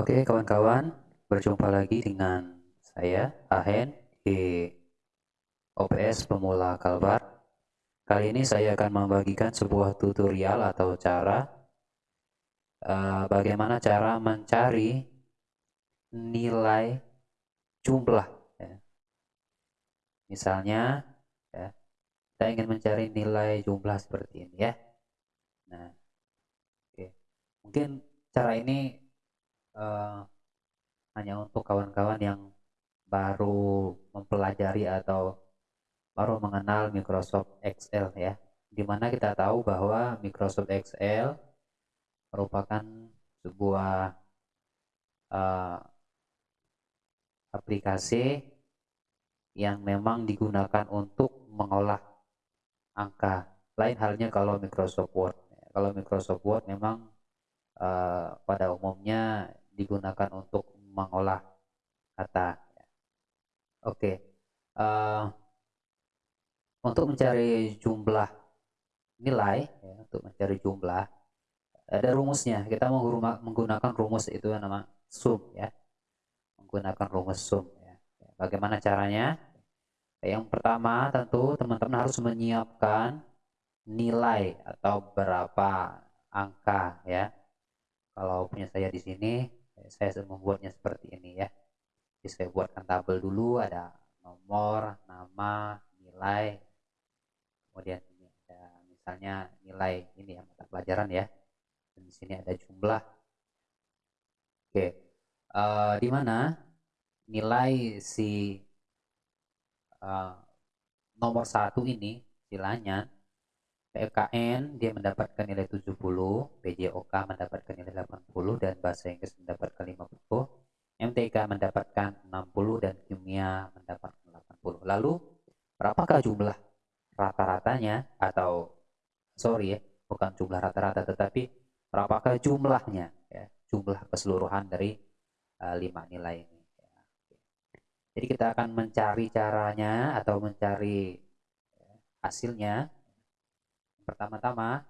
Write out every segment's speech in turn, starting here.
Oke kawan-kawan, berjumpa lagi dengan saya Ahen di OPS Pemula Kalbar. Kali ini saya akan membagikan sebuah tutorial atau cara uh, bagaimana cara mencari nilai jumlah. Ya. Misalnya, ya, kita ingin mencari nilai jumlah seperti ini ya. Nah, oke, mungkin cara ini uh, hanya untuk kawan-kawan yang baru mempelajari atau baru mengenal Microsoft Excel ya. Di mana kita tahu bahwa Microsoft Excel merupakan sebuah uh, aplikasi yang memang digunakan untuk mengolah angka. Lain halnya kalau Microsoft Word. Kalau Microsoft Word memang uh, pada umumnya digunakan untuk mengolah kata. Oke, okay. uh, eh, untuk mencari jumlah nilai, ya, untuk mencari jumlah ada rumusnya. Kita menggunakan rumus itu nama sum ya, menggunakan rumus sum. Ya. Bagaimana caranya? Yang pertama tentu teman-teman harus menyiapkan nilai atau berapa angka ya. Kalau punya saya di sini saya membuatnya seperti ini ya. Jadi saya buatkan tabel dulu ada nomor nama nilai. Kemudian ini ada misalnya nilai ini ya mata pelajaran ya. Dan di sini ada jumlah. Oke uh, di mana nilai si uh, nomor satu ini silanya PKN dia mendapatkan nilai 70, PJOK mendapatkan nilai 80 dan bahasa Inggris mendapatkan 50, MTK mendapatkan 60 dan kimia mendapatkan 80. Lalu berapakah jumlah rata-ratanya atau sorry ya, bukan jumlah rata-rata tetapi berapakah jumlahnya ya, jumlah keseluruhan dari uh, lima nilai ini. Jadi kita akan mencari caranya atau mencari ya, hasilnya pertama-tama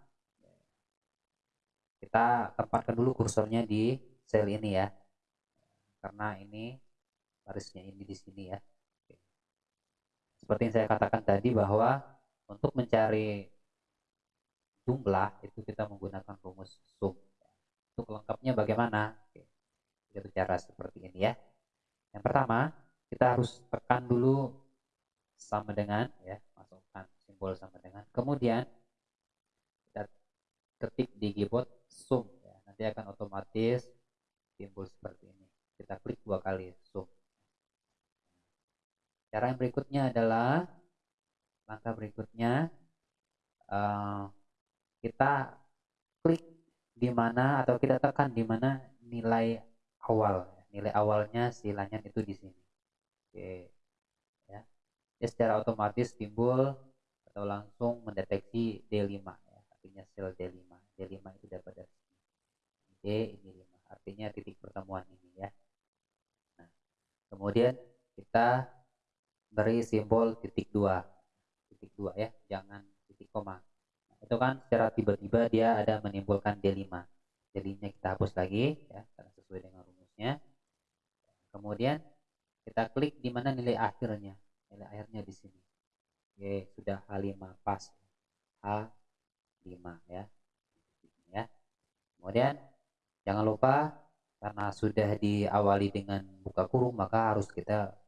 kita tempatkan dulu kursornya di sel ini ya. Karena ini barisnya ini di sini ya. Seperti yang saya katakan tadi bahwa untuk mencari jumlah itu kita menggunakan rumus sum untuk lengkapnya bagaimana? Kita bicara seperti ini ya. Yang pertama kita harus tekan dulu sama dengan ya masukkan simbol sama dengan. Kemudian ketik di keyboard zoom. Ya. nanti akan otomatis timbul seperti ini. Kita klik dua kali zoom. Cara yang berikutnya adalah langkah berikutnya uh, kita klik di mana atau kita tekan di mana nilai awal. Nilai awalnya silanya itu di sini. Oke. Ya. Dia secara otomatis timbul atau langsung mendeteksi D5 ya artinya sel D5 D5 itu dapat dari sini. D ini 5. Artinya titik pertemuan ini ya. Nah, kemudian kita beri simbol titik dua. Titik dua ya. Jangan titik koma. Nah, itu kan secara tiba-tiba dia ada menimbulkan D5 D5 nya kita hapus lagi ya karena sesuai dengan rumusnya. Kemudian kita klik di mana nilai akhirnya. Nilai akhirnya di sini. Oke, sudah H5 pas. H5 ya. Kemudian jangan lupa karena sudah diawali dengan buka kurung maka harus kita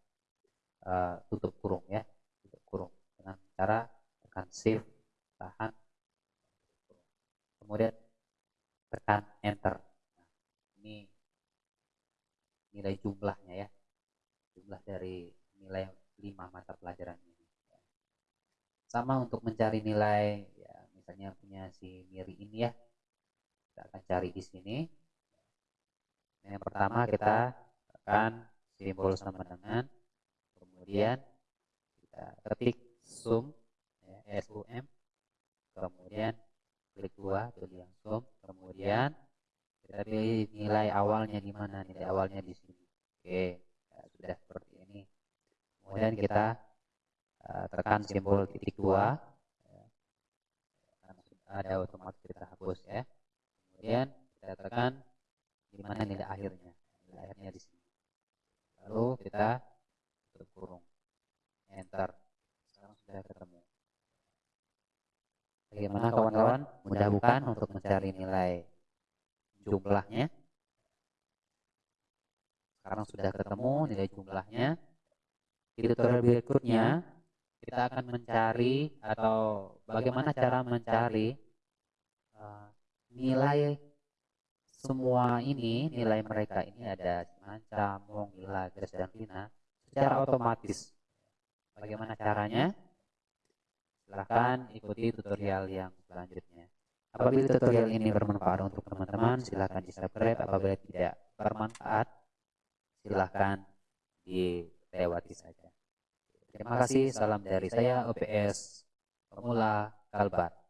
uh, tutup kurung ya, tutup kurung dengan cara tekan shift tahan. Kemudian tekan enter. Nah, ini nilai jumlahnya ya, jumlah dari nilai 5 mata pelajaran ini. Sama untuk mencari nilai ya misalnya punya si Miri ini ya. Kita akan cari di sini. Yang pertama kita akan simbol sama dengan kemudian kita ketik sum ya, sum kemudian klik dua pilih yang sum kemudian kita pilih nilai awalnya di mana nilai awalnya di sini. Oke ya, sudah seperti ini. Kemudian kita uh, tekan simbol titik dua. Ada otomatis kita hapus ya. Kemudian kita tekan di mana nilai akhirnya. Akhirnya di sini. Lalu kita tutup enter. Sekarang sudah ketemu. Bagaimana kawan-kawan? Mudah bukan untuk mencari nilai jumlahnya? Sekarang sudah ketemu nilai jumlahnya. Di tutorial berikutnya kita akan mencari atau bagaimana cara mencari uh, nilai semua ini nilai mereka ini ada Cimancam, Mongila, Gres dan Vina secara otomatis. Bagaimana caranya? Silahkan ikuti tutorial yang selanjutnya. Apabila tutorial ini bermanfaat untuk teman-teman, silahkan di subscribe. Apabila tidak bermanfaat, silahkan dilewati saja. Terima kasih. Salam dari saya OPS Pemula Kalbar.